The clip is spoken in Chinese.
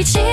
一起。